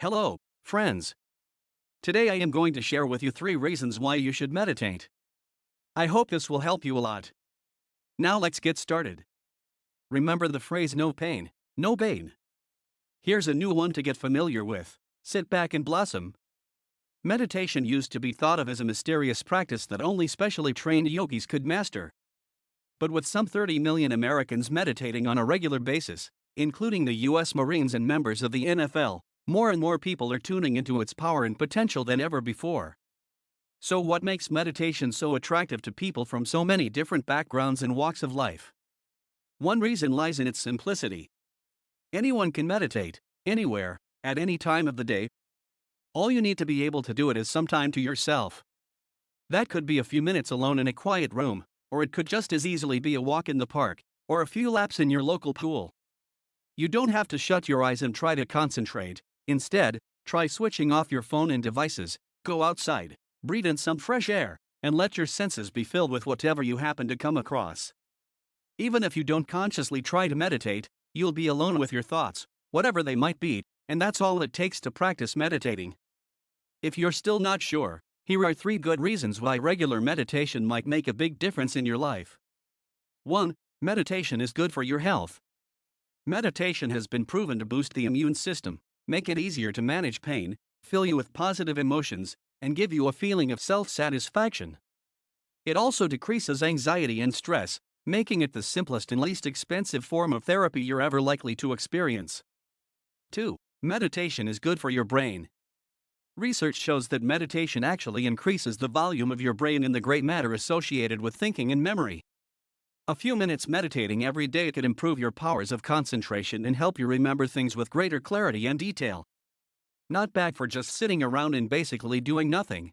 Hello, friends. Today I am going to share with you three reasons why you should meditate. I hope this will help you a lot. Now let's get started. Remember the phrase no pain, no gain. Here's a new one to get familiar with sit back and blossom. Meditation used to be thought of as a mysterious practice that only specially trained yogis could master. But with some 30 million Americans meditating on a regular basis, including the U.S. Marines and members of the NFL, more and more people are tuning into its power and potential than ever before. So, what makes meditation so attractive to people from so many different backgrounds and walks of life? One reason lies in its simplicity. Anyone can meditate, anywhere, at any time of the day. All you need to be able to do it is some time to yourself. That could be a few minutes alone in a quiet room, or it could just as easily be a walk in the park, or a few laps in your local pool. You don't have to shut your eyes and try to concentrate, Instead, try switching off your phone and devices, go outside, breathe in some fresh air, and let your senses be filled with whatever you happen to come across. Even if you don't consciously try to meditate, you'll be alone with your thoughts, whatever they might be, and that's all it takes to practice meditating. If you're still not sure, here are three good reasons why regular meditation might make a big difference in your life. 1. Meditation is good for your health. Meditation has been proven to boost the immune system, make it easier to manage pain, fill you with positive emotions, and give you a feeling of self satisfaction. It also decreases anxiety and stress, making it the simplest and least expensive form of therapy you're ever likely to experience. 2. Meditation is good for your brain. Research shows that meditation actually increases the volume of your brain and the gray matter associated with thinking and memory. A few minutes meditating every day could improve your powers of concentration and help you remember things with greater clarity and detail. Not bad for just sitting around and basically doing nothing.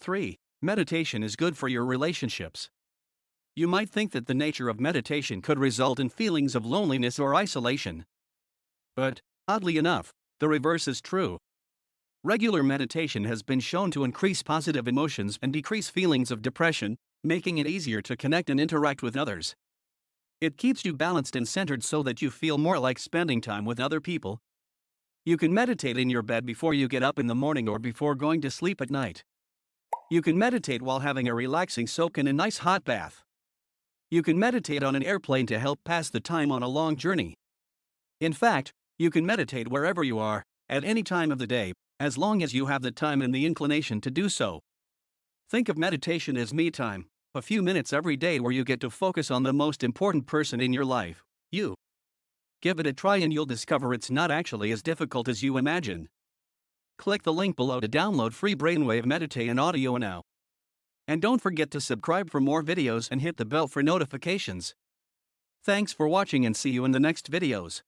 3. Meditation is good for your relationships. You might think that the nature of meditation could result in feelings of loneliness or isolation. But, oddly enough, the reverse is true. Regular meditation has been shown to increase positive emotions and decrease feelings of depression, making it easier to connect and interact with others. It keeps you balanced and centered so that you feel more like spending time with other people. You can meditate in your bed before you get up in the morning or before going to sleep at night. You can meditate while having a relaxing soak in a nice hot bath. You can meditate on an airplane to help pass the time on a long journey. In fact, you can meditate wherever you are, at any time of the day, as long as you have the time and the inclination to do so. Think of meditation as me time, a few minutes every day where you get to focus on the most important person in your life, you. Give it a try and you'll discover it's not actually as difficult as you imagine. Click the link below to download free Brainwave Meditate and audio now. And don't forget to subscribe for more videos and hit the bell for notifications. Thanks for watching and see you in the next videos.